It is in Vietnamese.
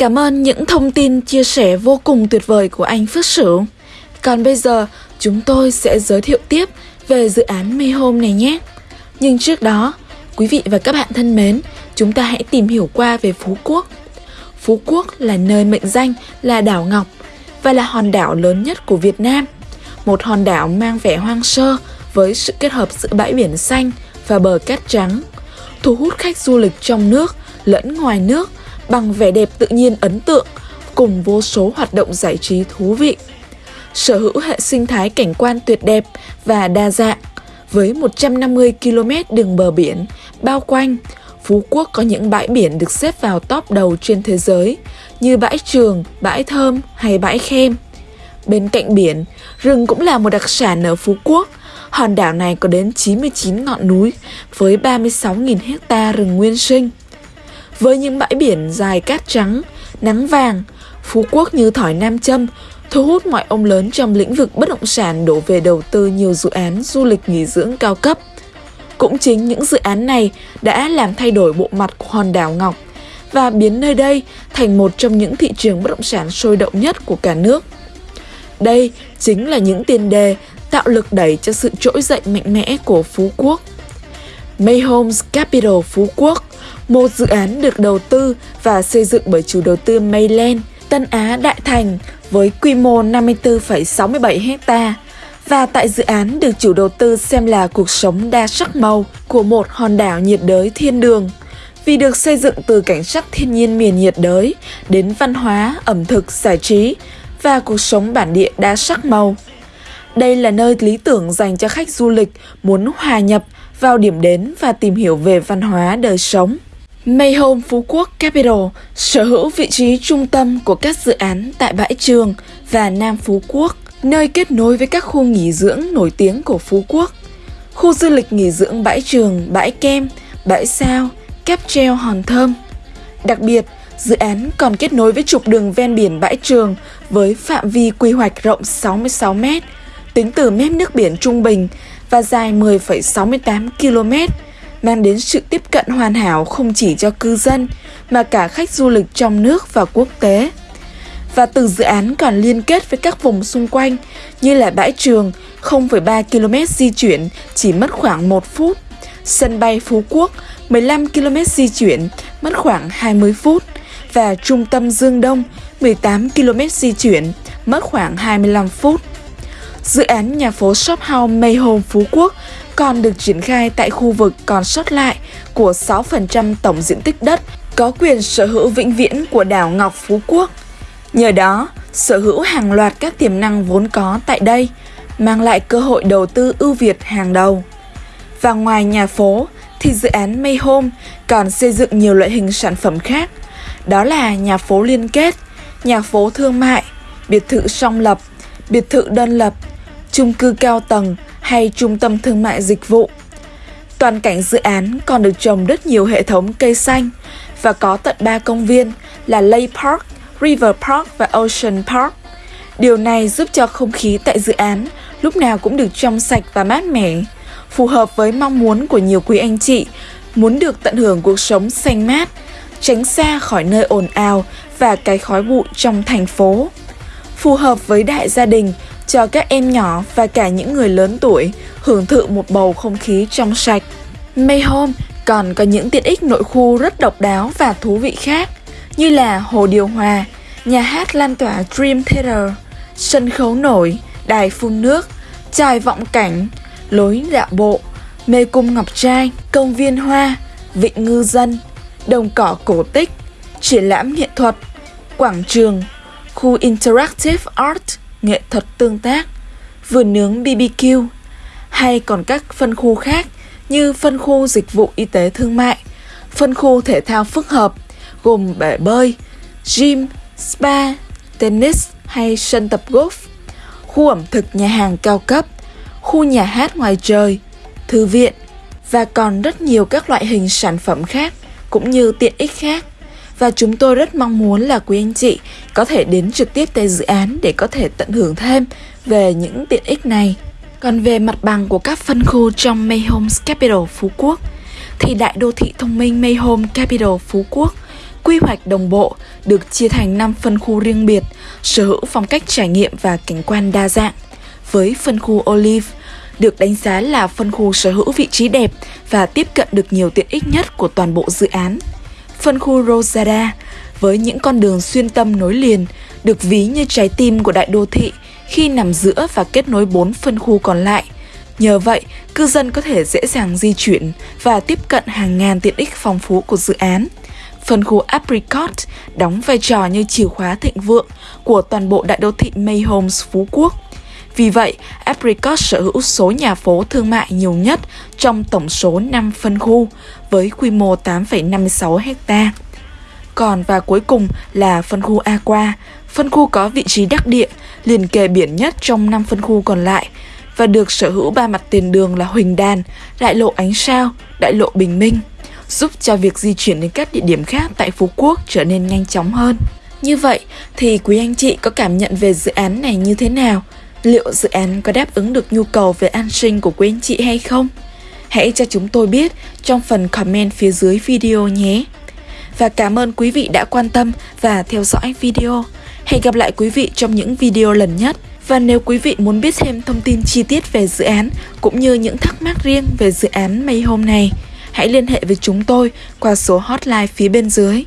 Cảm ơn những thông tin chia sẻ vô cùng tuyệt vời của anh Phước Sửu. Còn bây giờ, chúng tôi sẽ giới thiệu tiếp về dự án Mayhome này nhé. Nhưng trước đó, quý vị và các bạn thân mến, chúng ta hãy tìm hiểu qua về Phú Quốc. Phú Quốc là nơi mệnh danh là đảo Ngọc và là hòn đảo lớn nhất của Việt Nam. Một hòn đảo mang vẻ hoang sơ với sự kết hợp giữa bãi biển xanh và bờ cát trắng, thu hút khách du lịch trong nước lẫn ngoài nước bằng vẻ đẹp tự nhiên ấn tượng cùng vô số hoạt động giải trí thú vị. Sở hữu hệ sinh thái cảnh quan tuyệt đẹp và đa dạng với 150 km đường bờ biển bao quanh, Phú Quốc có những bãi biển được xếp vào top đầu trên thế giới như bãi Trường, bãi Thơm hay bãi Khem. Bên cạnh biển, rừng cũng là một đặc sản ở Phú Quốc. Hòn đảo này có đến 99 ngọn núi với 36.000 hecta rừng nguyên sinh. Với những bãi biển dài cát trắng, nắng vàng, Phú Quốc như thỏi nam châm thu hút mọi ông lớn trong lĩnh vực bất động sản đổ về đầu tư nhiều dự án du lịch nghỉ dưỡng cao cấp. Cũng chính những dự án này đã làm thay đổi bộ mặt của hòn đảo Ngọc và biến nơi đây thành một trong những thị trường bất động sản sôi động nhất của cả nước. Đây chính là những tiền đề tạo lực đẩy cho sự trỗi dậy mạnh mẽ của Phú Quốc. Mayhomes Capital Phú Quốc, một dự án được đầu tư và xây dựng bởi chủ đầu tư Mayland, Tân Á Đại Thành với quy mô 54,67 ha và tại dự án được chủ đầu tư xem là cuộc sống đa sắc màu của một hòn đảo nhiệt đới thiên đường vì được xây dựng từ cảnh sắc thiên nhiên miền nhiệt đới đến văn hóa, ẩm thực, giải trí và cuộc sống bản địa đa sắc màu. Đây là nơi lý tưởng dành cho khách du lịch muốn hòa nhập vào điểm đến và tìm hiểu về văn hóa đời sống. Mayhome Phú Quốc Capital sở hữu vị trí trung tâm của các dự án tại Bãi Trường và Nam Phú Quốc, nơi kết nối với các khu nghỉ dưỡng nổi tiếng của Phú Quốc. Khu du lịch nghỉ dưỡng Bãi Trường, Bãi Kem, Bãi Sao, Cáp treo Hòn Thơm. Đặc biệt, dự án còn kết nối với trục đường ven biển Bãi Trường với phạm vi quy hoạch rộng 66 m, tính từ mép nước biển trung bình và dài 10,68 km, mang đến sự tiếp cận hoàn hảo không chỉ cho cư dân mà cả khách du lịch trong nước và quốc tế. Và từ dự án còn liên kết với các vùng xung quanh như là bãi trường 0,3 km di chuyển chỉ mất khoảng 1 phút, sân bay Phú Quốc 15 km di chuyển mất khoảng 20 phút và trung tâm Dương Đông 18 km di chuyển mất khoảng 25 phút. Dự án nhà phố Shop House Mayhome Phú Quốc còn được triển khai tại khu vực còn sót lại của 6% tổng diện tích đất có quyền sở hữu vĩnh viễn của đảo Ngọc Phú Quốc. Nhờ đó, sở hữu hàng loạt các tiềm năng vốn có tại đây, mang lại cơ hội đầu tư ưu việt hàng đầu. Và ngoài nhà phố, thì dự án may home còn xây dựng nhiều loại hình sản phẩm khác. Đó là nhà phố liên kết, nhà phố thương mại, biệt thự song lập, biệt thự đơn lập, chung cư cao tầng hay trung tâm thương mại dịch vụ. Toàn cảnh dự án còn được trồng rất nhiều hệ thống cây xanh và có tận 3 công viên là Lake Park, River Park và Ocean Park. Điều này giúp cho không khí tại dự án lúc nào cũng được trong sạch và mát mẻ, phù hợp với mong muốn của nhiều quý anh chị muốn được tận hưởng cuộc sống xanh mát, tránh xa khỏi nơi ồn ào và cái khói bụi trong thành phố. Phù hợp với đại gia đình cho các em nhỏ và cả những người lớn tuổi hưởng thụ một bầu không khí trong sạch. Mayhome còn có những tiện ích nội khu rất độc đáo và thú vị khác như là hồ điều hòa, nhà hát lan tỏa Dream Theater, sân khấu nổi, đài phun nước, trài vọng cảnh, lối dạo bộ, mê cung ngọc trai, công viên hoa, vịnh ngư dân, đồng cỏ cổ tích, triển lãm nghệ thuật, quảng trường, khu Interactive Art, nghệ thuật tương tác, vườn nướng BBQ, hay còn các phân khu khác như phân khu dịch vụ y tế thương mại, phân khu thể thao phức hợp gồm bể bơi, gym, spa, tennis hay sân tập golf, khu ẩm thực nhà hàng cao cấp, khu nhà hát ngoài trời, thư viện và còn rất nhiều các loại hình sản phẩm khác cũng như tiện ích khác. Và chúng tôi rất mong muốn là quý anh chị có thể đến trực tiếp tại dự án để có thể tận hưởng thêm về những tiện ích này. Còn về mặt bằng của các phân khu trong Mayhomes Capital Phú Quốc thì đại đô thị thông minh Mayhome Capital Phú Quốc quy hoạch đồng bộ, được chia thành 5 phân khu riêng biệt, sở hữu phong cách trải nghiệm và cảnh quan đa dạng. Với phân khu Olive, được đánh giá là phân khu sở hữu vị trí đẹp và tiếp cận được nhiều tiện ích nhất của toàn bộ dự án. Phân khu Rosada, với những con đường xuyên tâm nối liền, được ví như trái tim của đại đô thị khi nằm giữa và kết nối bốn phân khu còn lại. Nhờ vậy, cư dân có thể dễ dàng di chuyển và tiếp cận hàng ngàn tiện ích phong phú của dự án. Phân khu Apricot đóng vai trò như chìa khóa thịnh vượng của toàn bộ đại đô thị Mayhomes Phú Quốc. Vì vậy, Apricot sở hữu số nhà phố thương mại nhiều nhất trong tổng số 5 phân khu với quy mô 8,56 hecta. Còn và cuối cùng là phân khu Aqua, phân khu có vị trí đắc địa, liền kề biển nhất trong 5 phân khu còn lại và được sở hữu ba mặt tiền đường là Huỳnh Đàn, Đại lộ Ánh Sao, Đại lộ Bình Minh, giúp cho việc di chuyển đến các địa điểm khác tại Phú Quốc trở nên nhanh chóng hơn. Như vậy thì quý anh chị có cảm nhận về dự án này như thế nào? Liệu dự án có đáp ứng được nhu cầu về an sinh của quý anh chị hay không? Hãy cho chúng tôi biết trong phần comment phía dưới video nhé. Và cảm ơn quý vị đã quan tâm và theo dõi video. Hẹn gặp lại quý vị trong những video lần nhất. Và nếu quý vị muốn biết thêm thông tin chi tiết về dự án cũng như những thắc mắc riêng về dự án Mayhome này, hãy liên hệ với chúng tôi qua số hotline phía bên dưới.